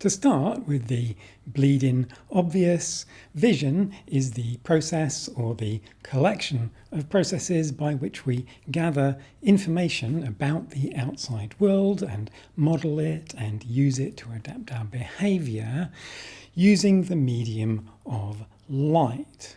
To start with the bleeding obvious, vision is the process or the collection of processes by which we gather information about the outside world and model it and use it to adapt our behaviour using the medium of light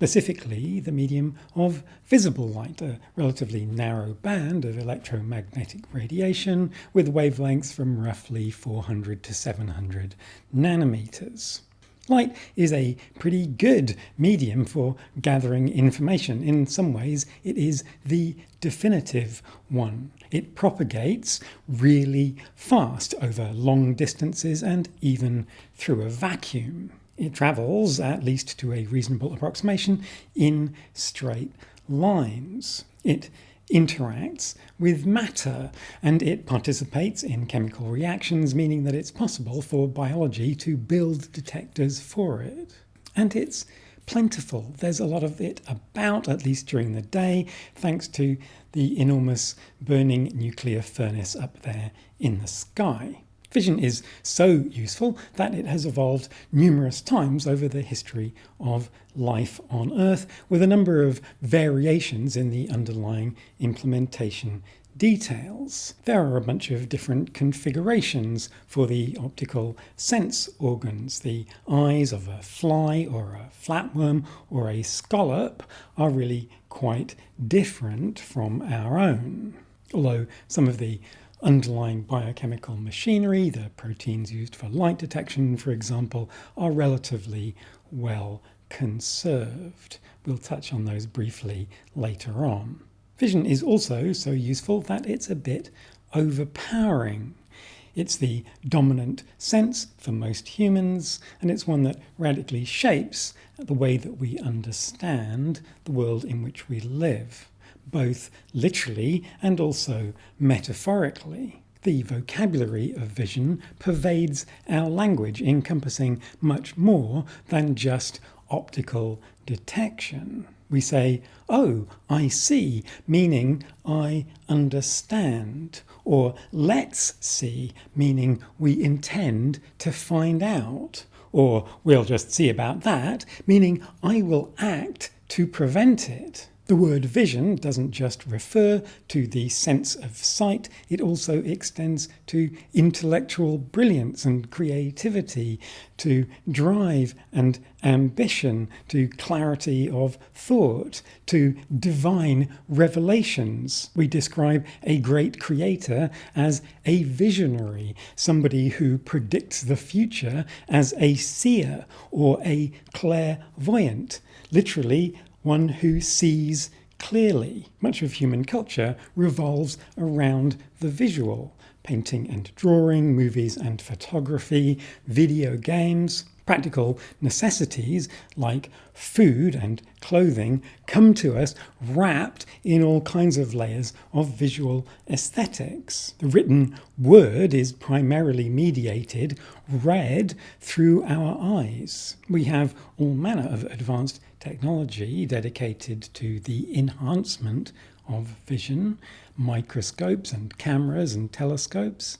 specifically the medium of visible light, a relatively narrow band of electromagnetic radiation with wavelengths from roughly 400 to 700 nanometers. Light is a pretty good medium for gathering information. In some ways, it is the definitive one. It propagates really fast over long distances and even through a vacuum it travels, at least to a reasonable approximation, in straight lines. It interacts with matter and it participates in chemical reactions, meaning that it's possible for biology to build detectors for it. And it's plentiful. There's a lot of it about, at least during the day, thanks to the enormous burning nuclear furnace up there in the sky. Vision is so useful that it has evolved numerous times over the history of life on Earth, with a number of variations in the underlying implementation details. There are a bunch of different configurations for the optical sense organs. The eyes of a fly or a flatworm or a scallop are really quite different from our own. Although some of the underlying biochemical machinery, the proteins used for light detection, for example, are relatively well conserved. We'll touch on those briefly later on. Vision is also so useful that it's a bit overpowering. It's the dominant sense for most humans, and it's one that radically shapes the way that we understand the world in which we live both literally and also metaphorically. The vocabulary of vision pervades our language, encompassing much more than just optical detection. We say, oh, I see, meaning I understand, or let's see, meaning we intend to find out, or we'll just see about that, meaning I will act to prevent it. The word vision doesn't just refer to the sense of sight, it also extends to intellectual brilliance and creativity, to drive and ambition, to clarity of thought, to divine revelations. We describe a great creator as a visionary, somebody who predicts the future as a seer or a clairvoyant. Literally, one who sees clearly. Much of human culture revolves around the visual. Painting and drawing, movies and photography, video games, practical necessities like food and clothing come to us wrapped in all kinds of layers of visual aesthetics. The written word is primarily mediated, read through our eyes. We have all manner of advanced technology dedicated to the enhancement of vision, microscopes and cameras and telescopes,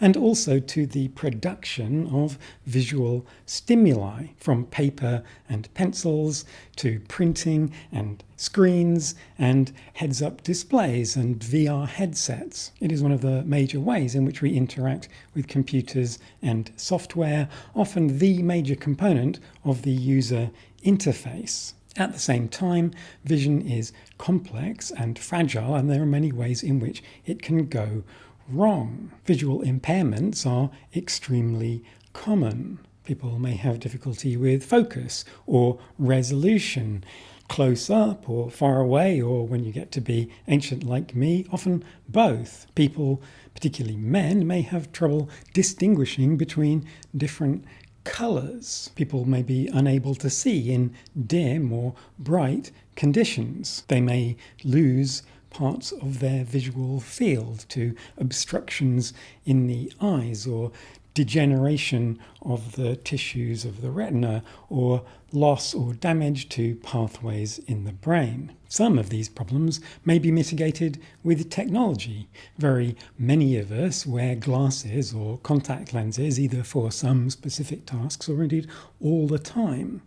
and also to the production of visual stimuli from paper and pencils to printing and screens and heads-up displays and VR headsets. It is one of the major ways in which we interact with computers and software, often the major component of the user interface. At the same time, vision is complex and fragile, and there are many ways in which it can go wrong. Visual impairments are extremely common. People may have difficulty with focus or resolution, close up or far away, or when you get to be ancient like me, often both. People, particularly men, may have trouble distinguishing between different colours. People may be unable to see in dim or bright conditions. They may lose parts of their visual field to obstructions in the eyes or degeneration of the tissues of the retina or loss or damage to pathways in the brain. Some of these problems may be mitigated with technology. Very many of us wear glasses or contact lenses either for some specific tasks or indeed all the time.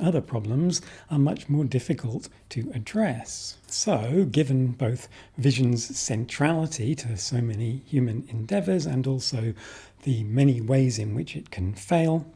Other problems are much more difficult to address. So, given both vision's centrality to so many human endeavours and also the many ways in which it can fail,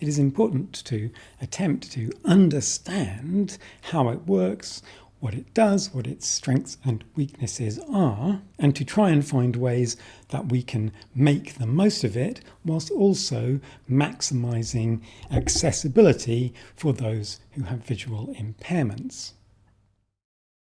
it is important to attempt to understand how it works, what it does, what its strengths and weaknesses are, and to try and find ways that we can make the most of it whilst also maximising accessibility for those who have visual impairments.